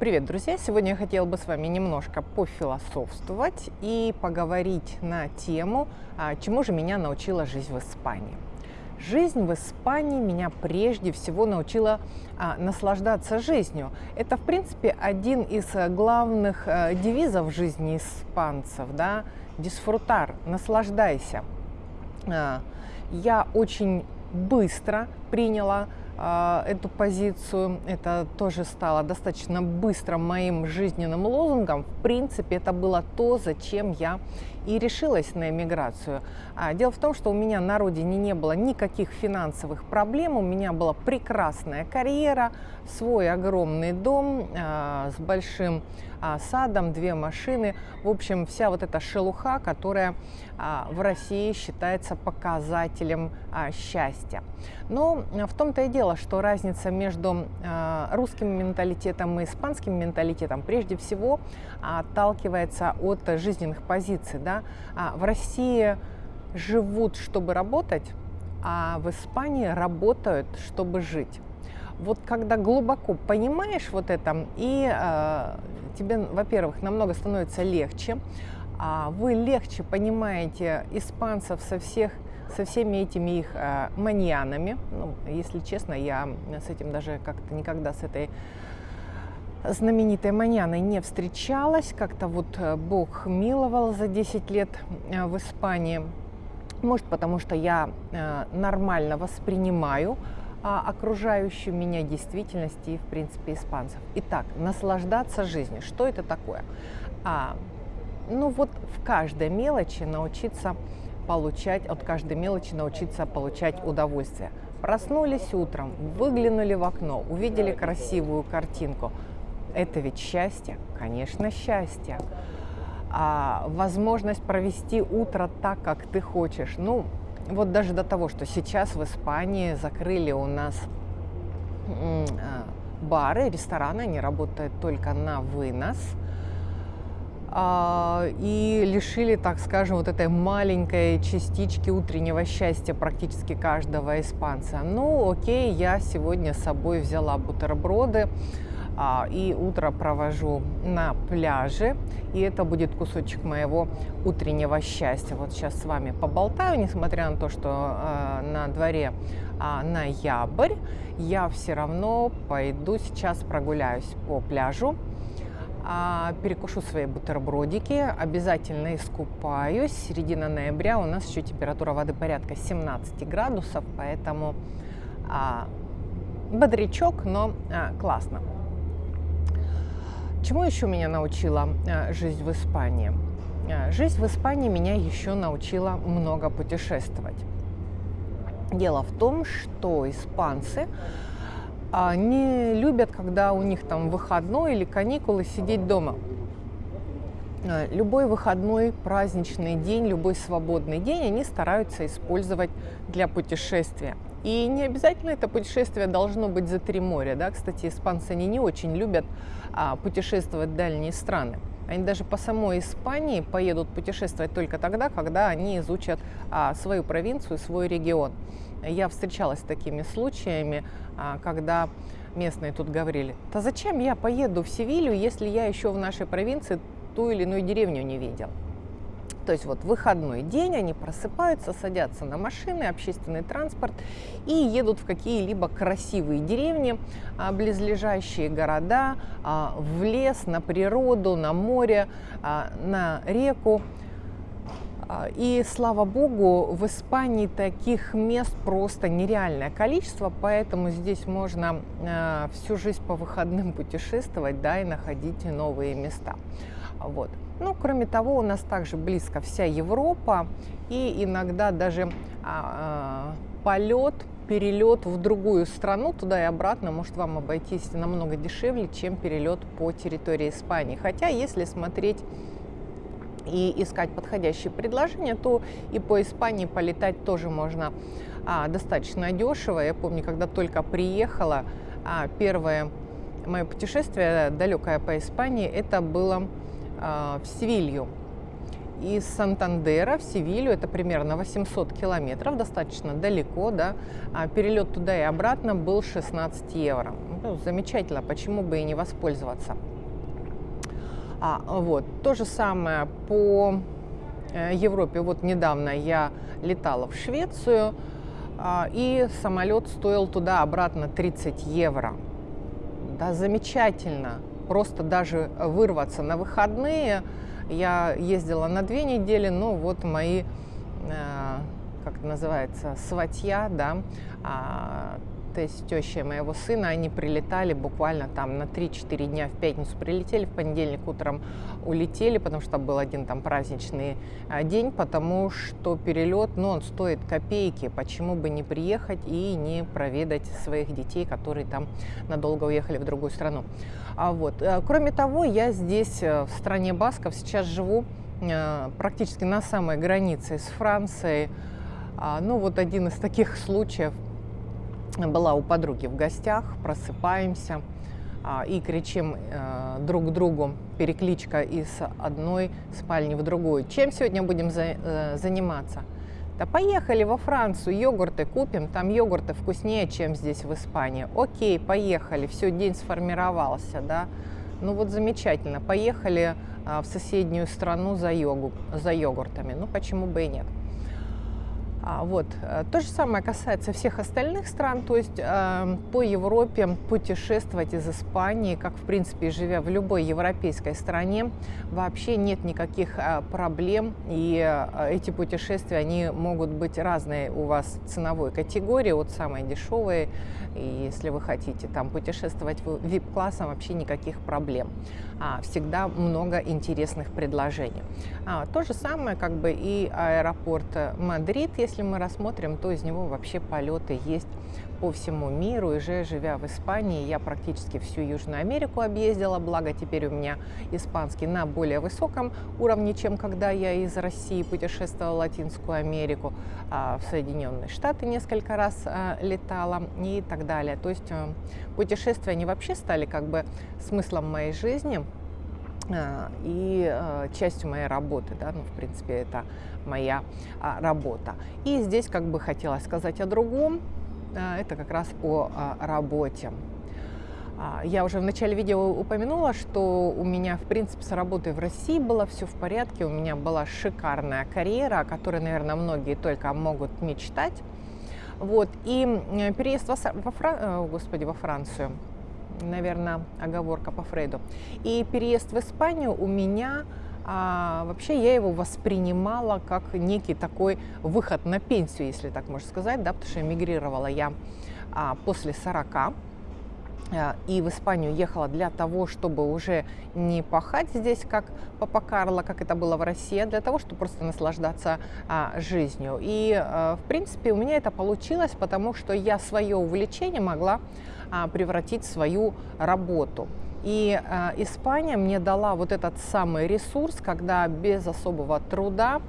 Привет, друзья! Сегодня я хотела бы с вами немножко пофилософствовать и поговорить на тему, а, чему же меня научила жизнь в Испании. Жизнь в Испании меня прежде всего научила а, наслаждаться жизнью. Это, в принципе, один из главных а, девизов жизни испанцев, да, «Дисфрутар» – «наслаждайся». А, я очень быстро приняла а, эту позицию. Это тоже стало достаточно быстро моим жизненным лозунгом. В принципе, это было то, зачем я и решилась на эмиграцию. А, дело в том, что у меня на родине не было никаких финансовых проблем, у меня была прекрасная карьера, свой огромный дом а, с большим садом, две машины. В общем, вся вот эта шелуха, которая в России считается показателем счастья. Но в том-то и дело, что разница между русским менталитетом и испанским менталитетом прежде всего отталкивается от жизненных позиций. Да? А в России живут, чтобы работать, а в Испании работают, чтобы жить. Вот когда глубоко понимаешь вот это, и э, тебе, во-первых, намного становится легче, а вы легче понимаете испанцев со всех со всеми этими их э, маньянами. Ну, если честно, я с этим даже как-то никогда с этой знаменитой маньяной не встречалась. Как-то вот э, Бог миловал за 10 лет э, в Испании. Может, потому что я э, нормально воспринимаю а, окружающую меня действительность и, в принципе, испанцев. Итак, наслаждаться жизнью. Что это такое? А, ну вот в каждой мелочи научиться получать, от каждой мелочи научиться получать удовольствие. Проснулись утром, выглянули в окно, увидели красивую картинку. Это ведь счастье? Конечно, счастье. А возможность провести утро так, как ты хочешь. Ну, вот даже до того, что сейчас в Испании закрыли у нас а, бары, рестораны, они работают только на вынос – а, и лишили, так скажем, вот этой маленькой частички утреннего счастья практически каждого испанца. Ну, окей, я сегодня с собой взяла бутерброды а, и утро провожу на пляже, и это будет кусочек моего утреннего счастья. Вот сейчас с вами поболтаю, несмотря на то, что а, на дворе ноябрь, я все равно пойду сейчас прогуляюсь по пляжу, а, перекушу свои бутербродики, обязательно искупаюсь. Середина ноября у нас еще температура воды порядка 17 градусов, поэтому а, бодрячок, но а, классно. Чему еще меня научила а, жизнь в Испании? А, жизнь в Испании меня еще научила много путешествовать. Дело в том, что испанцы не любят, когда у них там выходной или каникулы, сидеть дома. А, любой выходной, праздничный день, любой свободный день они стараются использовать для путешествия. И не обязательно это путешествие должно быть за три моря. Да? Кстати, испанцы они не очень любят а, путешествовать в дальние страны. Они даже по самой Испании поедут путешествовать только тогда, когда они изучат а, свою провинцию, свой регион. Я встречалась с такими случаями, а, когда местные тут говорили, да зачем я поеду в Севилью, если я еще в нашей провинции ту или иную деревню не видел. То есть вот выходной день они просыпаются, садятся на машины, общественный транспорт и едут в какие-либо красивые деревни, а, близлежащие города, а, в лес, на природу, на море, на реку. А, и слава богу, в Испании таких мест просто нереальное количество, поэтому здесь можно а, всю жизнь по выходным путешествовать, да, и находить новые места. Вот. Ну, кроме того, у нас также близко вся Европа, и иногда даже а, полет, перелет в другую страну, туда и обратно, может вам обойтись намного дешевле, чем перелет по территории Испании. Хотя, если смотреть и искать подходящие предложения, то и по Испании полетать тоже можно а, достаточно дешево. Я помню, когда только приехала, а, первое мое путешествие далекое по Испании, это было а, в Севилью. из Сантандера в Севилью, это примерно 800 километров, достаточно далеко, да, а перелет туда и обратно был 16 евро. Ну, замечательно, почему бы и не воспользоваться. А, вот, то же самое по э, Европе. Вот недавно я летала в Швецию, а, и самолет стоил туда-обратно 30 евро. Да, замечательно. Просто даже вырваться на выходные. Я ездила на две недели, но вот мои, э, как это называется, сватья, да, а, то есть теща моего сына, они прилетали буквально там на 3-4 дня в пятницу прилетели, в понедельник утром улетели, потому что был один там праздничный а, день, потому что перелет, ну, он стоит копейки, почему бы не приехать и не проведать своих детей, которые там надолго уехали в другую страну. А вот, э, кроме того, я здесь, э, в стране Басков, сейчас живу э, практически на самой границе с Францией, а, ну, вот один из таких случаев – была у подруги в гостях, просыпаемся а, и кричим э, друг другу, перекличка из одной спальни в другую. Чем сегодня будем за, э, заниматься? Да поехали во Францию, йогурты купим, там йогурты вкуснее, чем здесь в Испании. Окей, поехали, все, день сформировался, да. Ну вот замечательно, поехали а, в соседнюю страну за, йогу, за йогуртами, ну почему бы и нет. А, вот. Э, то же самое касается всех остальных стран, то есть э, по Европе путешествовать из Испании, как в принципе живя в любой европейской стране, вообще нет никаких э, проблем, и э, эти путешествия, они могут быть разные у вас ценовой категории, от самой дешевой, и если вы хотите там путешествовать в VIP-классом, вообще никаких проблем. А, всегда много интересных предложений. А, то же самое как бы и аэропорт Мадрид, если мы рассмотрим, то из него вообще полеты есть по всему миру. И же, живя в Испании, я практически всю Южную Америку объездила, благо теперь у меня испанский на более высоком уровне, чем когда я из России путешествовала в Латинскую Америку, а в Соединенные Штаты несколько раз а, летала и так далее. То есть э, путешествия, они вообще стали как бы смыслом моей жизни а, и э, частью моей работы, да, ну, в принципе, это моя работа. И здесь как бы хотела сказать о другом, это как раз о а, работе. Я уже в начале видео упомянула, что у меня, в принципе, с работой в России было все в порядке. У меня была шикарная карьера, о которой, наверное, многие только могут мечтать. Вот. И переезд во, во, Фран... Э, Господи, во Францию, наверное, оговорка по Фрейду. И переезд в Испанию у меня а вообще я его воспринимала как некий такой выход на пенсию, если так можно сказать, да, потому что эмигрировала я а, после 40 а, и в Испанию ехала для того, чтобы уже не пахать здесь, как Папа Карло, как это было в России, а для того, чтобы просто наслаждаться а, жизнью. И, а, в принципе, у меня это получилось, потому что я свое увлечение могла а, превратить в свою работу. И э, Испания мне дала вот этот самый ресурс, когда без особого труда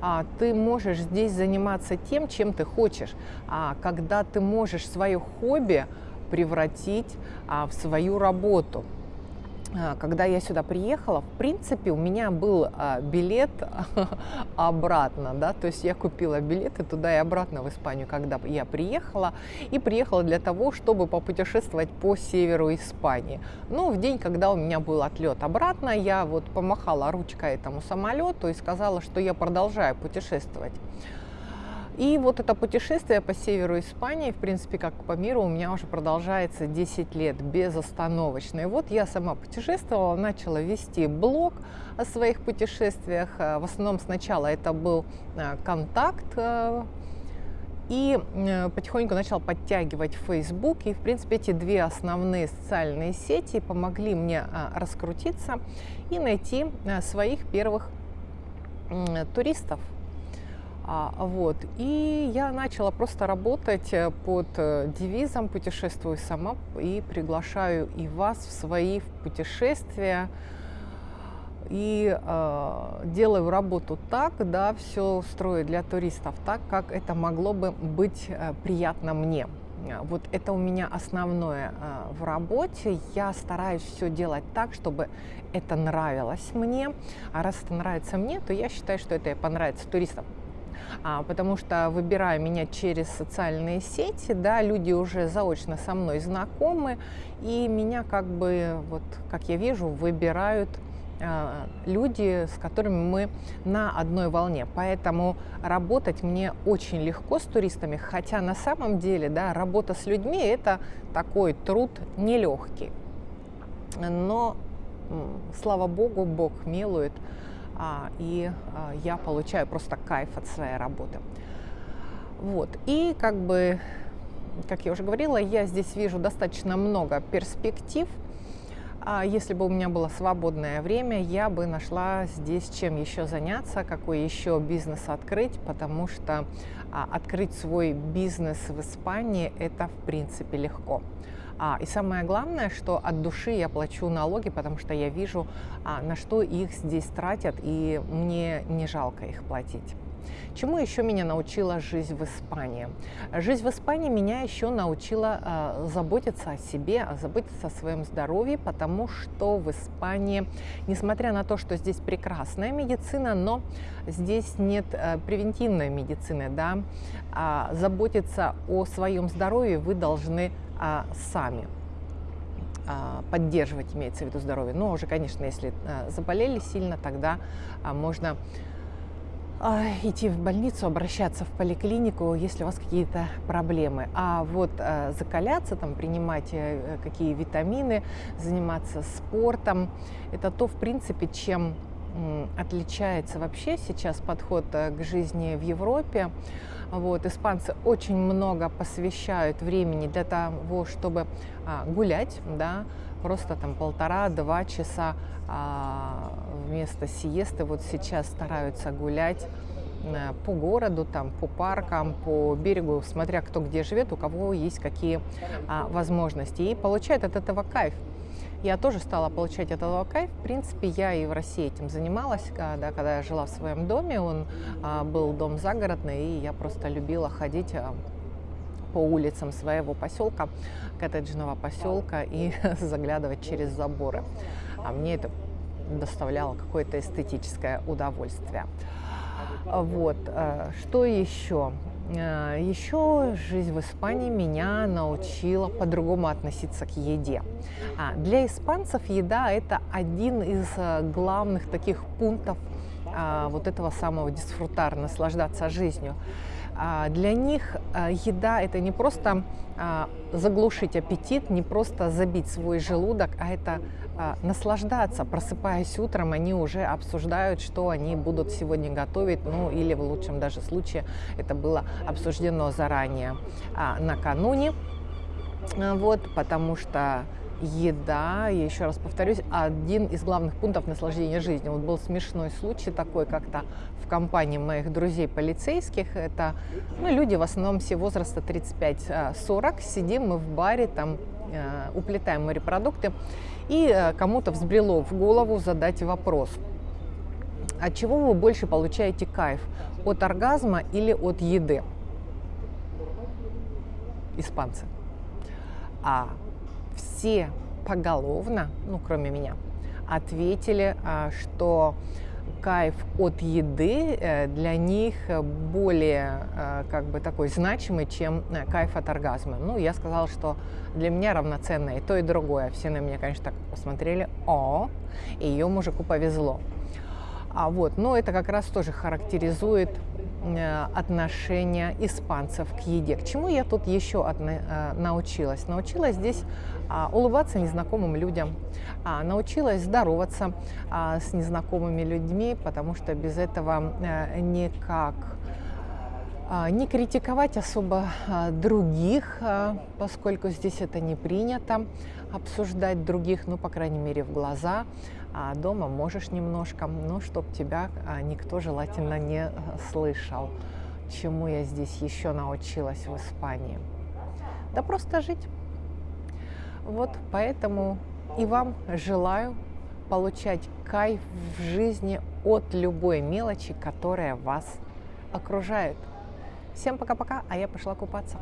а, ты можешь здесь заниматься тем, чем ты хочешь, а, когда ты можешь свое хобби превратить а, в свою работу. А, когда я сюда приехала, в принципе, у меня был а, билет обратно, да, то есть я купила билеты туда и обратно в Испанию, когда я приехала, и приехала для того, чтобы попутешествовать по северу Испании. Но в день, когда у меня был отлет обратно, я вот помахала ручкой этому самолету и сказала, что я продолжаю путешествовать. И вот это путешествие по северу Испании, в принципе, как по миру, у меня уже продолжается 10 лет безостановочно. И вот я сама путешествовала, начала вести блог о своих путешествиях. Э, в основном сначала это был э, контакт, э, и потихоньку начал подтягивать Facebook. И, в принципе, эти две основные социальные сети помогли мне раскрутиться и найти своих первых туристов. А, вот. И я начала просто работать э, под э, девизом «Путешествую сама» и приглашаю и вас в свои путешествия. И э, делаю работу так, да, все строю для туристов так, как это могло бы быть э, приятно мне. Вот это у меня основное в работе. Я стараюсь все делать так, чтобы это нравилось мне. А раз это нравится мне, то я считаю, что это и понравится туристам а, потому что выбирая меня через социальные сети, да, люди уже заочно со мной знакомы, и меня как бы, вот как я вижу, выбирают а, люди, с которыми мы на одной волне. Поэтому работать мне очень легко с туристами, хотя на самом деле да, работа с людьми – это такой труд нелегкий. Но, слава богу, Бог милует – и а, я получаю просто кайф от своей работы. Вот. И как бы, как я уже говорила, я здесь вижу достаточно много перспектив. А если бы у меня было свободное время, я бы нашла здесь чем еще заняться, какой еще бизнес открыть, потому что а, открыть свой бизнес в Испании это в принципе легко. А, и самое главное, что от души я плачу налоги, потому что я вижу, а, на что их здесь тратят, и мне не жалко их платить. Чему еще меня научила жизнь в Испании? Жизнь в Испании меня еще научила э, заботиться о себе, заботиться о своем здоровье, потому что в Испании, несмотря на то, что здесь прекрасная медицина, но здесь нет э, превентивной медицины, да, а заботиться о своем здоровье вы должны э, сами поддерживать, имеется в виду здоровье. Но уже, конечно, если заболели сильно, тогда можно идти в больницу, обращаться в поликлинику, если у вас какие-то проблемы. А вот закаляться, там, принимать э, какие витамины, заниматься спортом, это то, в принципе, чем отличается вообще сейчас подход э, к жизни в Европе. Вот, испанцы очень много посвящают времени для того, чтобы а, гулять, да, просто там полтора-два часа а, вместо сиесты вот сейчас стараются гулять э, по городу, там, по паркам, по берегу, смотря кто где живет, у кого есть какие а, возможности. И получают от этого кайф. Я тоже стала получать от этого кайф. В принципе, я и в России этим занималась, когда, когда я жила в своем доме. Он а, был дом загородный, и я просто любила ходить а, по улицам своего поселка, коттеджного поселка, и заглядывать через заборы. А мне это доставляло какое-то эстетическое удовольствие. Вот. Э, что еще? Э, еще жизнь в Испании меня научила по-другому относиться к еде. А для испанцев еда – это один из э, главных таких пунктов а, вот этого самого дисфрутара, наслаждаться жизнью. А, для них еда – это не просто а, заглушить аппетит, не просто забить свой желудок, а это а, наслаждаться. Просыпаясь утром, они уже обсуждают, что они будут сегодня готовить, ну или в лучшем даже случае это было обсуждено заранее а, накануне. Вот, потому что еда, я еще раз повторюсь, один из главных пунктов наслаждения жизнью. Вот был смешной случай такой как-то в компании моих друзей полицейских. Это ну, люди в основном все возраста 35-40. Сидим мы в баре, там э, уплетаем морепродукты. И э, кому-то взбрело в голову задать вопрос. От чего вы больше получаете кайф? От оргазма или от еды? Испанцы. А все поголовно, ну кроме меня, ответили, а, что кайф от еды э, для них более э, как бы такой значимый, чем э, кайф от оргазма. Ну, я сказала, что для меня равноценно и то, и другое. Все на меня, конечно, так посмотрели, о, ее мужику повезло. А вот, но это как раз тоже характеризует Э, отношения испанцев к еде. К чему я тут еще э, научилась? Научилась здесь а, улыбаться незнакомым людям, а, научилась здороваться а, с незнакомыми людьми, потому что без этого э, никак не критиковать особо других, поскольку здесь это не принято, обсуждать других, ну, по крайней мере, в глаза, а дома можешь немножко, но чтоб тебя а, никто желательно не э, слышал. Чему я здесь еще научилась в Испании? Да просто жить. Вот поэтому и вам желаю получать кайф в жизни от любой мелочи, которая вас окружает. Всем пока-пока, а я пошла купаться.